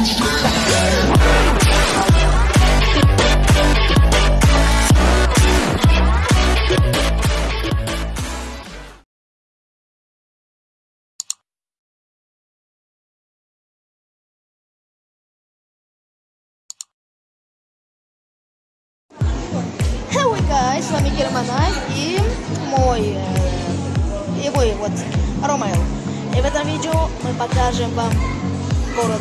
Guys, с вами Германай и мой, э, и мой вот Ромео. И в этом видео мы покажем вам город.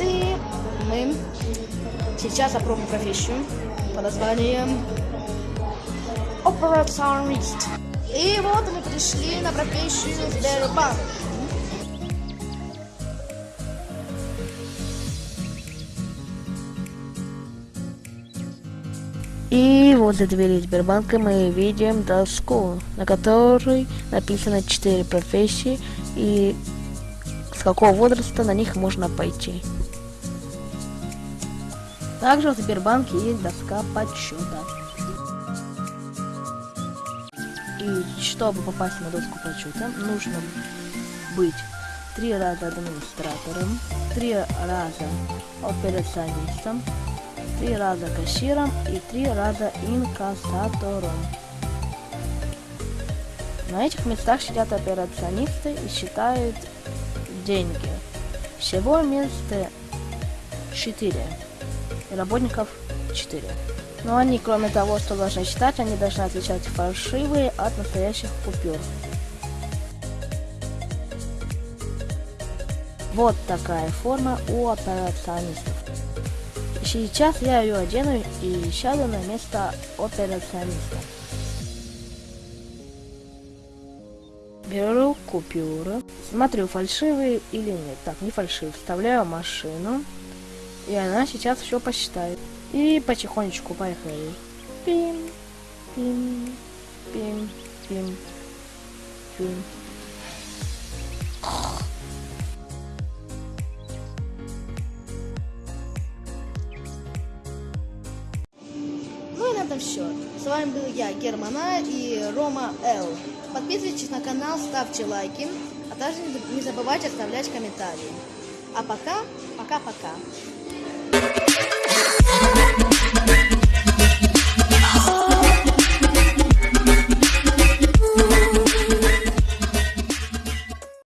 И мы сейчас опробуем профессию под названием операционист. И вот мы пришли на профессию Сбербанк. И возле двери Сбербанка мы видим доску, на которой написано 4 профессии и с какого возраста на них можно пойти. Также в Сбербанке есть доска подсчета. И чтобы попасть на доску подсчета, нужно быть три раза администратором, три раза операционистом, три раза кассиром и три раза инкассатором. На этих местах сидят операционисты и считают деньги. Всего мест 4. И работников 4. Но они, кроме того, что должны считать, они должны отличать фальшивые от настоящих купюр. Вот такая форма у операционистов. Сейчас я ее одену и сяду на место операциониста. Беру купюры, смотрю, фальшивые или нет. Так, не фальшивые. Вставляю машину, и она сейчас все посчитает. И потихонечку поехали. Пим, пим, пим, пим, пим. Этом все. С вами был я, Германа и Рома Л. Подписывайтесь на канал, ставьте лайки, а также не забывайте оставлять комментарии. А пока, пока-пока.